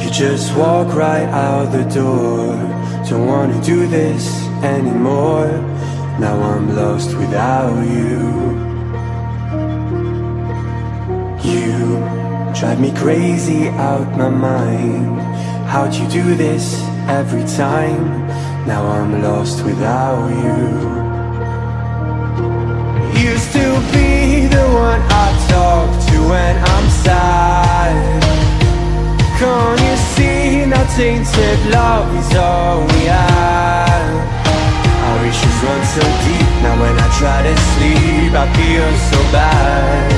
You just walk right out the door. Don't wanna do this anymore. Now I'm lost without you. You drive me crazy out my mind. How'd you do this every time? Now I'm lost without you. Used to be the one I talk to when I'm sad. Can't tainted love is all we have. Our issues run so deep, now when I try to sleep I feel so bad.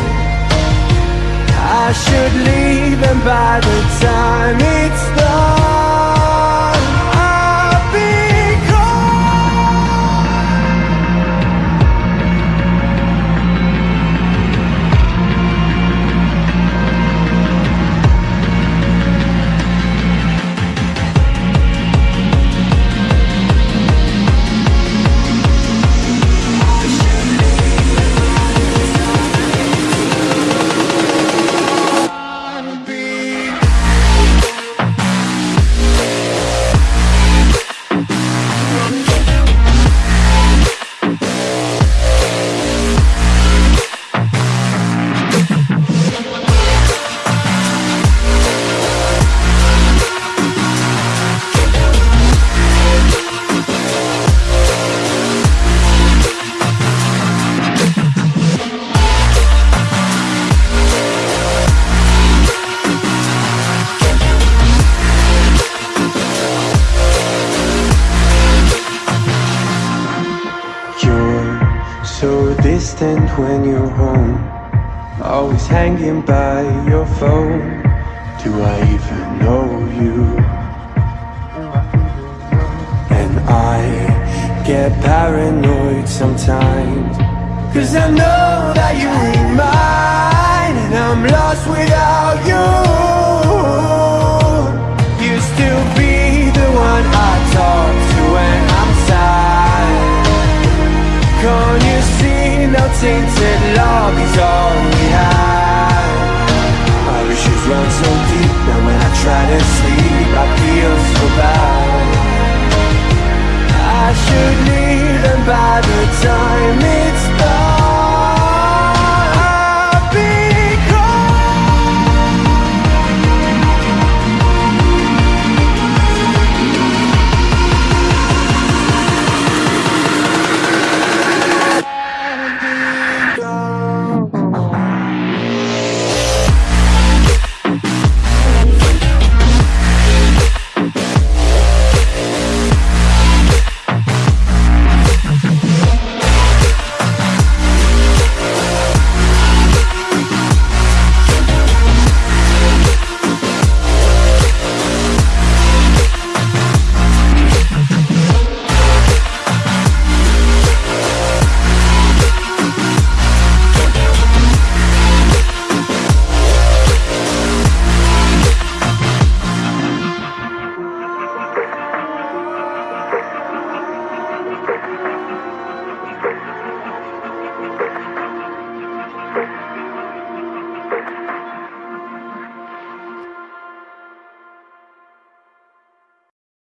I should leave and by the time it's done so distant when you're home. Always hanging by your phone. Do I even know you? And I get paranoid sometimes. Cause I know that you ain't mine And I'm lost without you. Used to be the one I talk